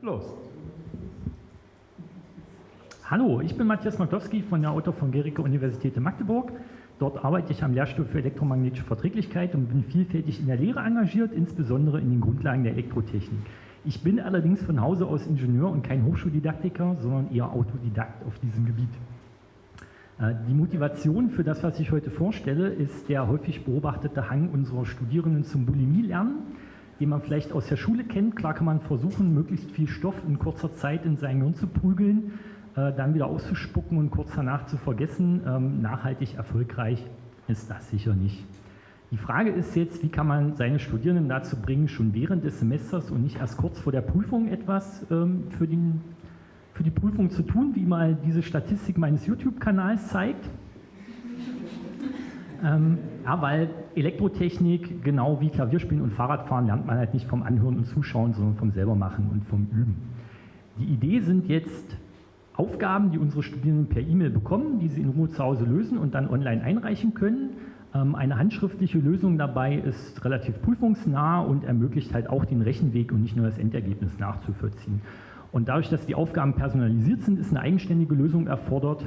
Los. Hallo, ich bin Matthias Maklowski von der Otto von Gericke Universität in Magdeburg. Dort arbeite ich am Lehrstuhl für elektromagnetische Verträglichkeit und bin vielfältig in der Lehre engagiert, insbesondere in den Grundlagen der Elektrotechnik. Ich bin allerdings von Hause aus Ingenieur und kein Hochschuldidaktiker, sondern eher Autodidakt auf diesem Gebiet. Äh, die Motivation für das, was ich heute vorstelle, ist der häufig beobachtete Hang unserer Studierenden zum Bulimie-Lernen, den man vielleicht aus der Schule kennt. Klar kann man versuchen, möglichst viel Stoff in kurzer Zeit in sein Hirn zu prügeln, äh, dann wieder auszuspucken und kurz danach zu vergessen. Ähm, nachhaltig erfolgreich ist das sicher nicht. Die Frage ist jetzt, wie kann man seine Studierenden dazu bringen, schon während des Semesters und nicht erst kurz vor der Prüfung etwas ähm, für, den, für die Prüfung zu tun, wie mal diese Statistik meines YouTube-Kanals zeigt. Ähm, ja, weil Elektrotechnik, genau wie Klavierspielen und Fahrradfahren, lernt man halt nicht vom Anhören und Zuschauen, sondern vom selbermachen und vom Üben. Die Idee sind jetzt Aufgaben, die unsere Studierenden per E-Mail bekommen, die sie in Ruhe zu Hause lösen und dann online einreichen können. Ähm, eine handschriftliche Lösung dabei ist relativ prüfungsnah und ermöglicht halt auch den Rechenweg und nicht nur das Endergebnis nachzuvollziehen. Und dadurch, dass die Aufgaben personalisiert sind, ist eine eigenständige Lösung erfordert,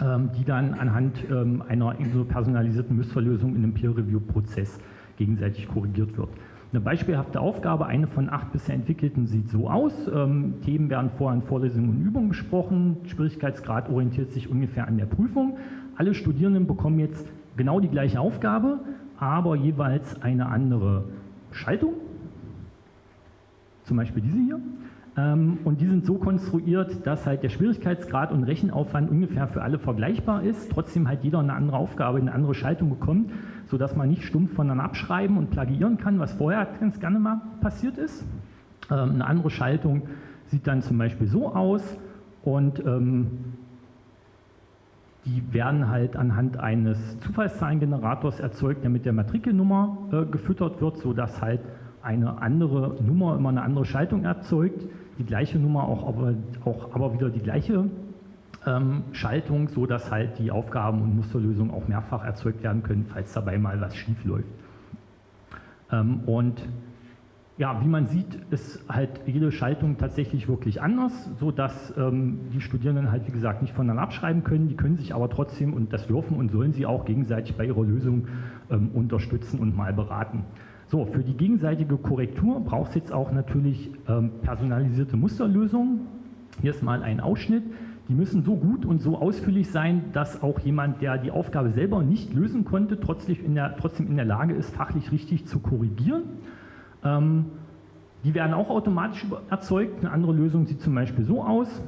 ähm, die dann anhand ähm, einer so personalisierten Musterlösung in einem Peer-Review-Prozess gegenseitig korrigiert wird. Eine beispielhafte Aufgabe, eine von acht bisher entwickelten, sieht so aus. Ähm, Themen werden vorher in Vorlesungen und Übungen besprochen. Schwierigkeitsgrad orientiert sich ungefähr an der Prüfung. Alle Studierenden bekommen jetzt genau die gleiche Aufgabe, aber jeweils eine andere Schaltung, zum Beispiel diese hier. Ähm, und die sind so konstruiert, dass halt der Schwierigkeitsgrad und Rechenaufwand ungefähr für alle vergleichbar ist, trotzdem halt jeder eine andere Aufgabe, eine andere Schaltung bekommt, sodass man nicht stumpf voneinander abschreiben und plagiieren kann, was vorher ganz gerne mal passiert ist. Ähm, eine andere Schaltung sieht dann zum Beispiel so aus und ähm, die werden halt anhand eines Zufallszahlengenerators erzeugt, der mit der Matrikelnummer äh, gefüttert wird, sodass halt eine andere Nummer immer eine andere Schaltung erzeugt, die gleiche Nummer auch aber, auch aber wieder die gleiche ähm, Schaltung, sodass halt die Aufgaben und Musterlösungen auch mehrfach erzeugt werden können, falls dabei mal was schief läuft. Ähm, und ja, wie man sieht, ist halt jede Schaltung tatsächlich wirklich anders, sodass ähm, die Studierenden halt, wie gesagt, nicht voneinander abschreiben können. Die können sich aber trotzdem, und das dürfen und sollen sie auch gegenseitig bei ihrer Lösung ähm, unterstützen und mal beraten. So, für die gegenseitige Korrektur braucht es jetzt auch natürlich ähm, personalisierte Musterlösungen. Hier ist mal ein Ausschnitt. Die müssen so gut und so ausführlich sein, dass auch jemand, der die Aufgabe selber nicht lösen konnte, trotzdem in der, trotzdem in der Lage ist, fachlich richtig zu korrigieren. Ähm, die werden auch automatisch erzeugt. Eine andere Lösung sieht zum Beispiel so aus.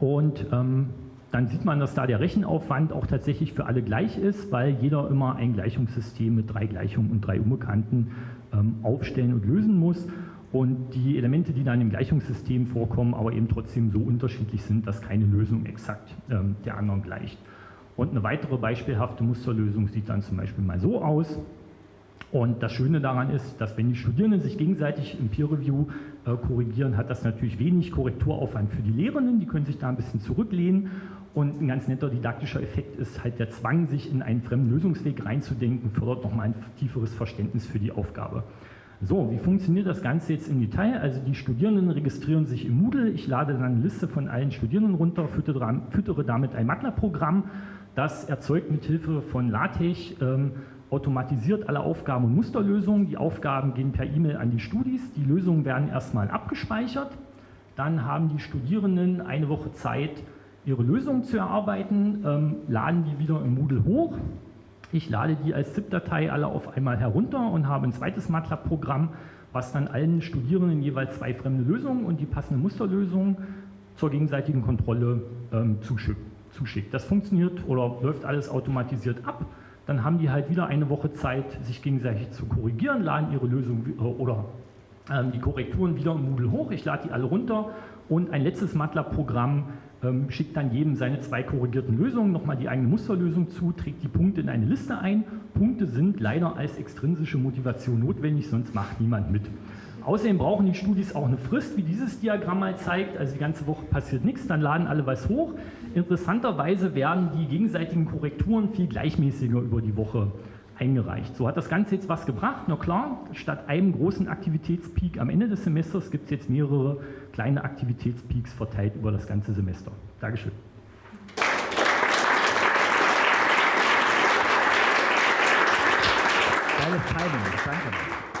Und ähm, dann sieht man, dass da der Rechenaufwand auch tatsächlich für alle gleich ist, weil jeder immer ein Gleichungssystem mit drei Gleichungen und drei Unbekannten ähm, aufstellen und lösen muss. Und die Elemente, die dann im Gleichungssystem vorkommen, aber eben trotzdem so unterschiedlich sind, dass keine Lösung exakt ähm, der anderen gleicht. Und eine weitere beispielhafte Musterlösung sieht dann zum Beispiel mal so aus. Und das Schöne daran ist, dass wenn die Studierenden sich gegenseitig im Peer Review äh, korrigieren, hat das natürlich wenig Korrekturaufwand für die Lehrenden, die können sich da ein bisschen zurücklehnen und ein ganz netter didaktischer Effekt ist halt der Zwang, sich in einen fremden Lösungsweg reinzudenken, fördert nochmal ein tieferes Verständnis für die Aufgabe. So, wie funktioniert das Ganze jetzt im Detail? Also die Studierenden registrieren sich im Moodle, ich lade dann eine Liste von allen Studierenden runter, füttere damit ein MATLAB-Programm, das erzeugt mit Hilfe von LaTeX ähm, automatisiert alle Aufgaben und Musterlösungen. Die Aufgaben gehen per E-Mail an die Studis, die Lösungen werden erstmal abgespeichert. Dann haben die Studierenden eine Woche Zeit, ihre Lösungen zu erarbeiten, ähm, laden die wieder im Moodle hoch. Ich lade die als ZIP-Datei alle auf einmal herunter und habe ein zweites MATLAB-Programm, was dann allen Studierenden jeweils zwei fremde Lösungen und die passende Musterlösung zur gegenseitigen Kontrolle ähm, zuschickt. Das funktioniert oder läuft alles automatisiert ab dann haben die halt wieder eine Woche Zeit, sich gegenseitig zu korrigieren, laden ihre Lösung äh, oder ähm, die Korrekturen wieder im Moodle hoch, ich lade die alle runter und ein letztes MATLAB-Programm ähm, schickt dann jedem seine zwei korrigierten Lösungen, nochmal die eigene Musterlösung zu, trägt die Punkte in eine Liste ein. Punkte sind leider als extrinsische Motivation notwendig, sonst macht niemand mit. Außerdem brauchen die Studis auch eine Frist, wie dieses Diagramm mal zeigt. Also die ganze Woche passiert nichts, dann laden alle was hoch. Interessanterweise werden die gegenseitigen Korrekturen viel gleichmäßiger über die Woche eingereicht. So hat das Ganze jetzt was gebracht. Na klar, statt einem großen Aktivitätspeak am Ende des Semesters gibt es jetzt mehrere kleine Aktivitätspeaks verteilt über das ganze Semester. Dankeschön. Geiles Timing.